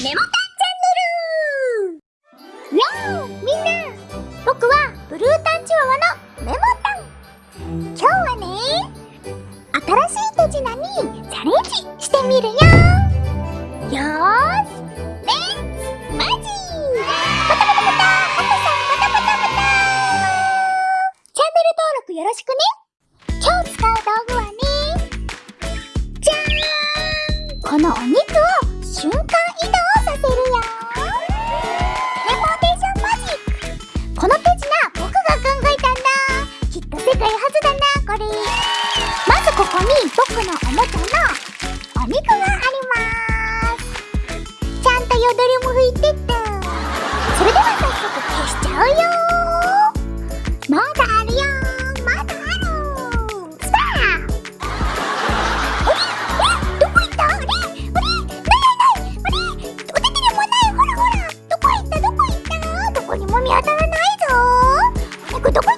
メモタンチャンネルよーみんな僕はブルータンチワワのメモタン今日はね新しい手品にチャレンジしてみるよよーし。レッツ。マジバタバタバタハトさんバタバタバタチャンネル登録よろしくね。今日使う道具はねじゃーんこのお肉を瞬間よどりも拭いてった。それでは早速消しちゃうよまだあるよまだある。スター。あれあれどこ行った？あれあれないないないあれお手手にもない。ほらほら。どこ行った？どこ行った？どこにも見当たらないぞお肉どこ行った？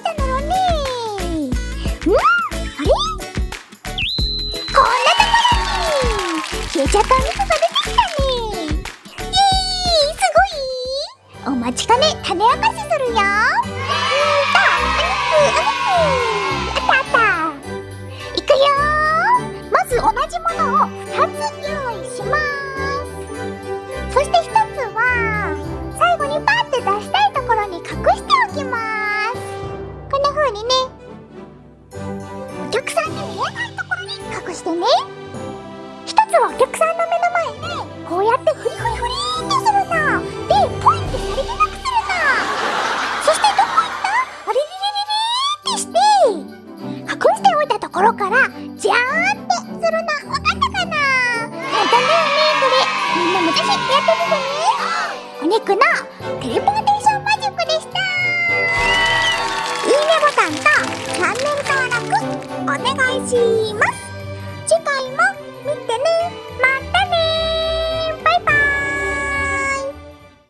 お待ちかね種明かしするよ。うんとお肉お肉あったあったいくよまず同じものを2つ用意しますそして1つは最後にパッて出したいところに隠しておきますこんな風にねお客さんに見えないところに隠してね1つはお客さんのころからジャーンってするのわかったかな。簡単だよねこれみんなもぜひやってみてねお肉のテレポーテーションマジックでした。いいねボタンとチャンネル登録お願いします。